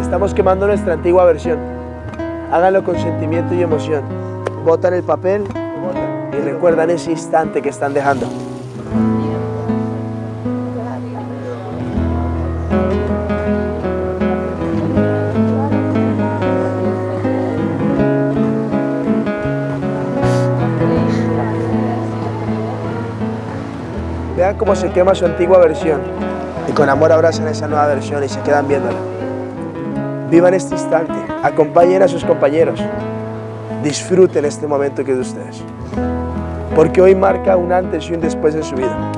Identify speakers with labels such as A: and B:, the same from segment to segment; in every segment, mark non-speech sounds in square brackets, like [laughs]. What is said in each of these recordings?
A: Estamos quemando nuestra antigua versión. Háganlo con sentimiento y emoción. Botan el papel y recuerdan ese instante que están dejando. Vean cómo se quema su antigua versión y con amor abrazan esa nueva versión y se quedan viéndola. Vivan este instante, acompañen a sus compañeros, disfruten este momento que es de ustedes, porque hoy marca un antes y un después en su vida,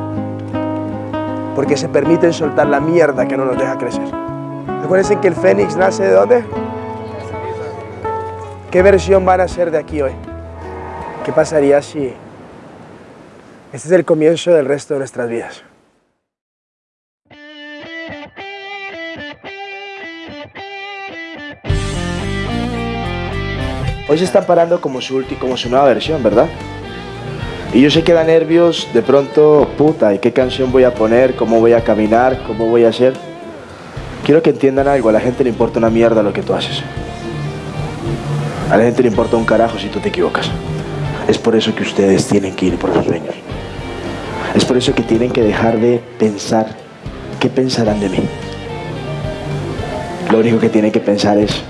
A: porque se permiten soltar la mierda que no nos deja crecer. Acuérdense que el Fénix nace de dónde? ¿Qué versión van a ser de aquí hoy? ¿Qué pasaría si este es el comienzo del resto de nuestras vidas? Hoy se están parando como su, como su nueva versión, ¿verdad? Y yo sé que da nervios, de pronto, puta, ¿y qué canción voy a poner? ¿Cómo voy a caminar? ¿Cómo voy a hacer? Quiero que entiendan algo, a la gente le importa una mierda lo que tú haces. A la gente le importa un carajo si tú te equivocas. Es por eso que ustedes tienen que ir por sus sueños. Es por eso que tienen que dejar de pensar qué pensarán de mí. Lo único que tienen que pensar es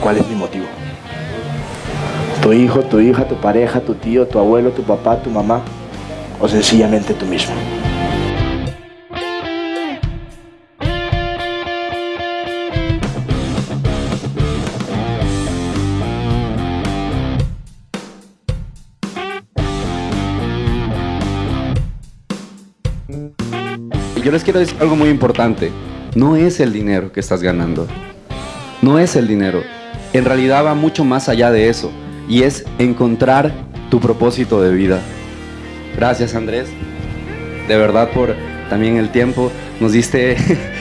A: cuál es mi motivo tu hijo, tu hija, tu pareja, tu tío, tu abuelo, tu papá, tu mamá o sencillamente tú mismo.
B: Yo les quiero decir algo muy importante. No es el dinero que estás ganando. No es el dinero. En realidad va mucho más allá de eso y es encontrar tu propósito de vida. Gracias Andrés, de verdad por también el tiempo, nos diste,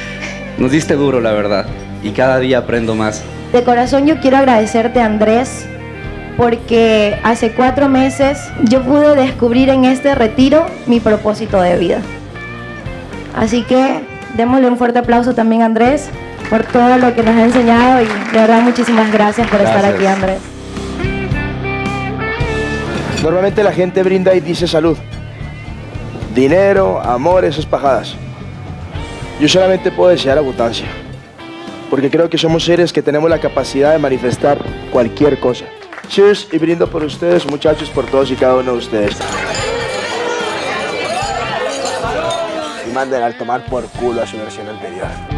B: [laughs] nos diste duro la verdad y cada día aprendo más.
C: De corazón yo quiero agradecerte Andrés porque hace cuatro meses yo pude descubrir en este retiro mi propósito de vida. Así que démosle un fuerte aplauso también a Andrés por todo lo que nos ha enseñado y de verdad muchísimas gracias por estar aquí Andrés.
A: Normalmente la gente brinda y dice salud. Dinero, amor, esas pajadas. Yo solamente puedo desear abundancia. Porque creo que somos seres que tenemos la capacidad de manifestar cualquier cosa. Cheers y brindo por ustedes, muchachos, por todos y cada uno de ustedes. Y manden al tomar por culo a su versión anterior.